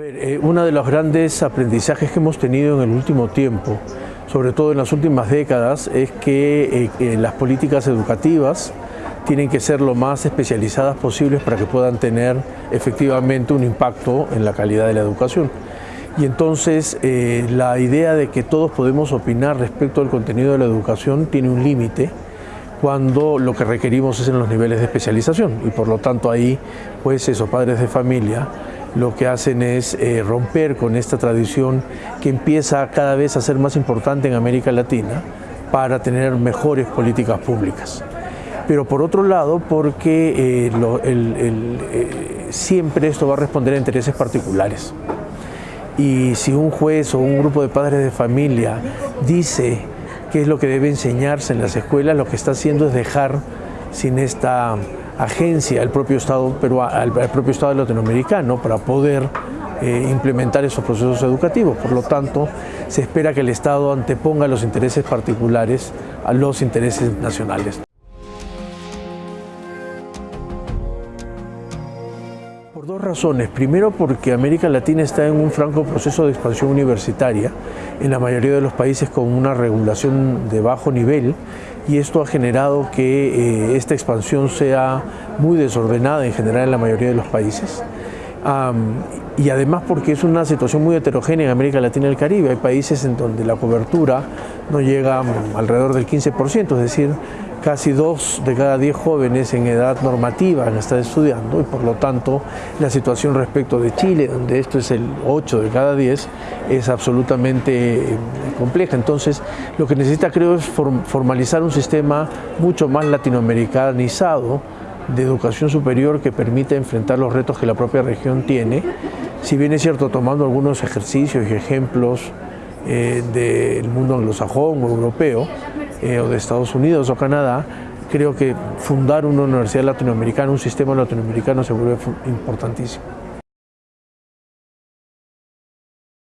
Eh, uno de los grandes aprendizajes que hemos tenido en el último tiempo, sobre todo en las últimas décadas, es que eh, las políticas educativas tienen que ser lo más especializadas posibles para que puedan tener efectivamente un impacto en la calidad de la educación. Y entonces eh, la idea de que todos podemos opinar respecto al contenido de la educación tiene un límite cuando lo que requerimos es en los niveles de especialización y por lo tanto ahí pues esos padres de familia lo que hacen es eh, romper con esta tradición que empieza cada vez a ser más importante en América Latina para tener mejores políticas públicas. Pero por otro lado, porque eh, eh, siempre esto va a responder a intereses particulares. Y si un juez o un grupo de padres de familia dice qué es lo que debe enseñarse en las escuelas, lo que está haciendo es dejar sin esta agencia al propio Estado, pero al, propio Estado latinoamericano para poder eh, implementar esos procesos educativos. Por lo tanto, se espera que el Estado anteponga los intereses particulares a los intereses nacionales. Por dos razones. Primero, porque América Latina está en un franco proceso de expansión universitaria, en la mayoría de los países con una regulación de bajo nivel, y esto ha generado que eh, esta expansión sea muy desordenada en general en la mayoría de los países. y además porque es una situación muy heterogénea en América Latina y el Caribe. Hay países en donde la cobertura no llega alrededor del 15%, es decir, casi dos de cada diez jóvenes en edad normativa han estudiando y por lo tanto la situación respecto de Chile, donde esto es el 8 de cada 10, es absolutamente eh, compleja. Entonces lo que necesita creo es formalizar un sistema mucho más latinoamericanizado de educación superior que permita enfrentar los retos que la propia región tiene, si bien es cierto tomando algunos ejercicios y ejemplos eh, del mundo anglosajón o europeo, eh, o de Estados Unidos o Canadá, creo que fundar una universidad latinoamericana, un sistema latinoamericano se vuelve importantísimo.